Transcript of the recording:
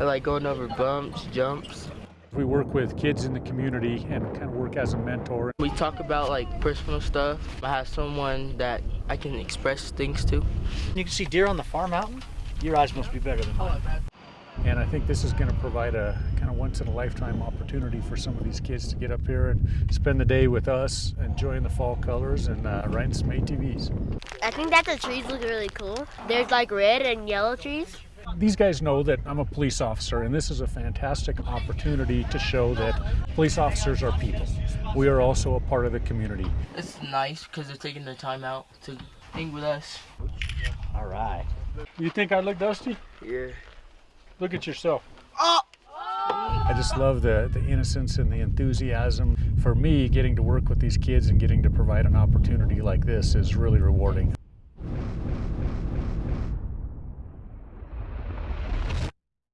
I like going over bumps, jumps. We work with kids in the community and kind of work as a mentor. We talk about like personal stuff. I have someone that I can express things to. You can see deer on the far mountain. Your eyes must be better than mine. And I think this is going to provide a kind of once in a lifetime opportunity for some of these kids to get up here and spend the day with us, enjoying the fall colors and uh, riding some ATVs. I think that the trees look really cool. There's like red and yellow trees. These guys know that I'm a police officer, and this is a fantastic opportunity to show that police officers are people. We are also a part of the community. It's nice because they're taking the time out to hang with us. All right. You think I look dusty? Yeah. Look at yourself. Oh. I just love the, the innocence and the enthusiasm. For me, getting to work with these kids and getting to provide an opportunity like this is really rewarding.